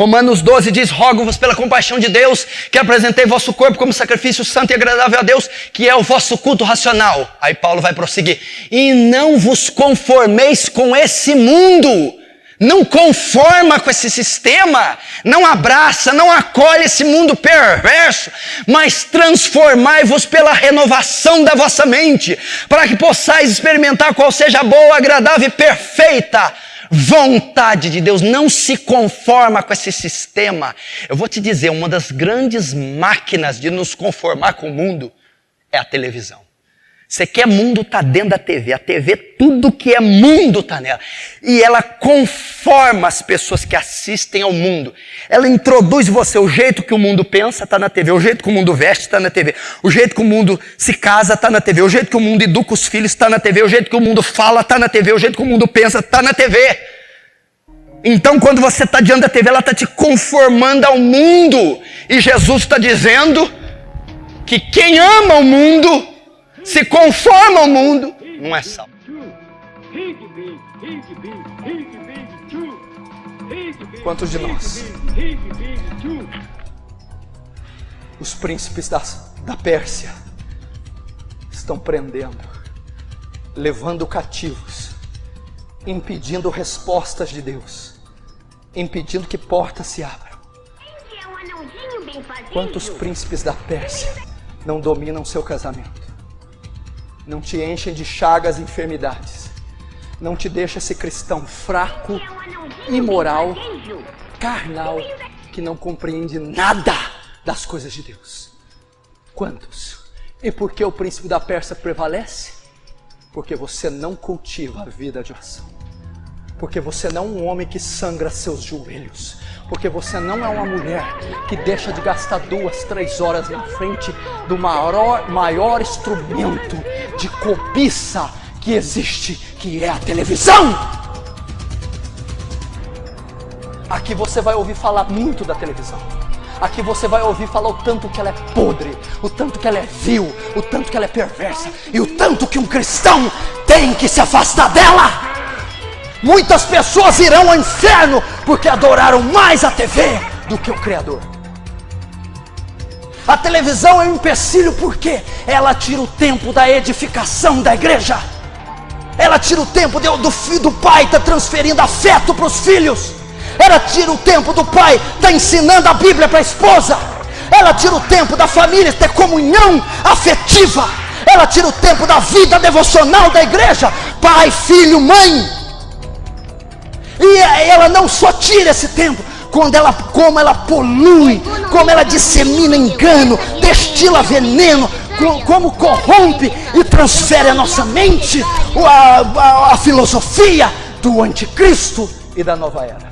Romanos 12 diz: Rogo-vos pela compaixão de Deus, que apresentei vosso corpo como sacrifício santo e agradável a Deus, que é o vosso culto racional. Aí Paulo vai prosseguir: E não vos conformeis com esse mundo. Não conforma com esse sistema, não abraça, não acolhe esse mundo perverso, mas transformai-vos pela renovação da vossa mente, para que possais experimentar qual seja a boa, agradável e perfeita vontade de Deus, não se conforma com esse sistema. Eu vou te dizer, uma das grandes máquinas de nos conformar com o mundo é a televisão. Você quer mundo, tá dentro da TV. A TV, tudo que é mundo tá nela. E ela conforma as pessoas que assistem ao mundo. Ela introduz você. O jeito que o mundo pensa tá na TV. O jeito que o mundo veste tá na TV. O jeito que o mundo se casa tá na TV. O jeito que o mundo educa os filhos tá na TV. O jeito que o mundo fala tá na TV. O jeito que o mundo pensa tá na TV. Então, quando você está diante da TV, ela está te conformando ao mundo. E Jesus está dizendo que quem ama o mundo se conforma ao mundo, não é salvo. Quantos de nós? Os príncipes da, da Pérsia estão prendendo, levando cativos, impedindo respostas de Deus, impedindo que portas se abram. Quantos príncipes da Pérsia não dominam seu casamento? Não te enchem de chagas e enfermidades. Não te deixa ser cristão fraco, imoral, carnal, que não compreende nada das coisas de Deus. Quantos? E por que o príncipe da Pérsia prevalece? Porque você não cultiva a vida de oração. Porque você não é um homem que sangra seus joelhos porque você não é uma mulher que deixa de gastar duas, três horas na frente do maior, maior instrumento de cobiça que existe, que é a televisão. Aqui você vai ouvir falar muito da televisão. Aqui você vai ouvir falar o tanto que ela é podre, o tanto que ela é vil, o tanto que ela é perversa e o tanto que um cristão tem que se afastar dela. Muitas pessoas irão ao inferno porque adoraram mais a TV do que o Criador. A televisão é um empecilho porque ela tira o tempo da edificação da igreja. Ela tira o tempo do, do, do pai tá transferindo afeto para os filhos. Ela tira o tempo do pai tá ensinando a Bíblia para a esposa. Ela tira o tempo da família ter comunhão afetiva. Ela tira o tempo da vida devocional da igreja. Pai, filho, mãe. E ela não só tira esse tempo, quando ela, como ela polui, como ela dissemina engano, destila veneno, como corrompe e transfere a nossa mente a, a, a filosofia do anticristo e da nova era.